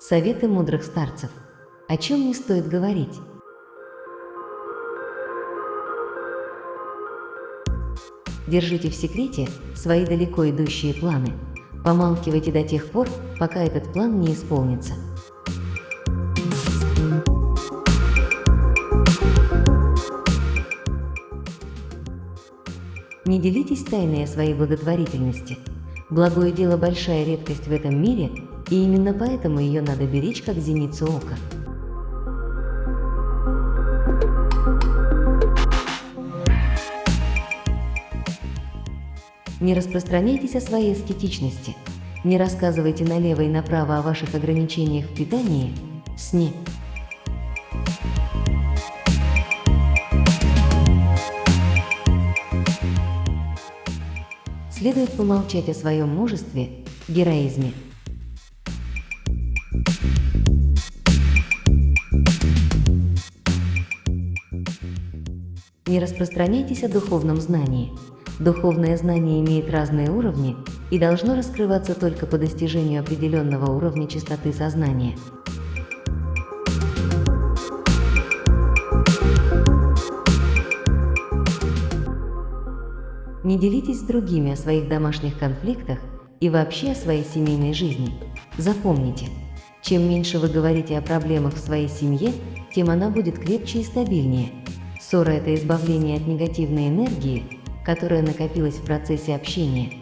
Советы мудрых старцев. О чем не стоит говорить? Держите в секрете свои далеко идущие планы. Помалкивайте до тех пор, пока этот план не исполнится. Не делитесь тайной о своей благотворительности. Благое дело – большая редкость в этом мире, и именно поэтому ее надо беречь как зеницу ока. Не распространяйтесь о своей эстетичности. Не рассказывайте налево и направо о ваших ограничениях в питании, сне. Следует помолчать о своем мужестве, героизме. Не распространяйтесь о духовном знании. Духовное знание имеет разные уровни и должно раскрываться только по достижению определенного уровня чистоты сознания. Не делитесь с другими о своих домашних конфликтах и вообще о своей семейной жизни. Запомните, чем меньше вы говорите о проблемах в своей семье, тем она будет крепче и стабильнее. Ссора – это избавление от негативной энергии, которая накопилась в процессе общения.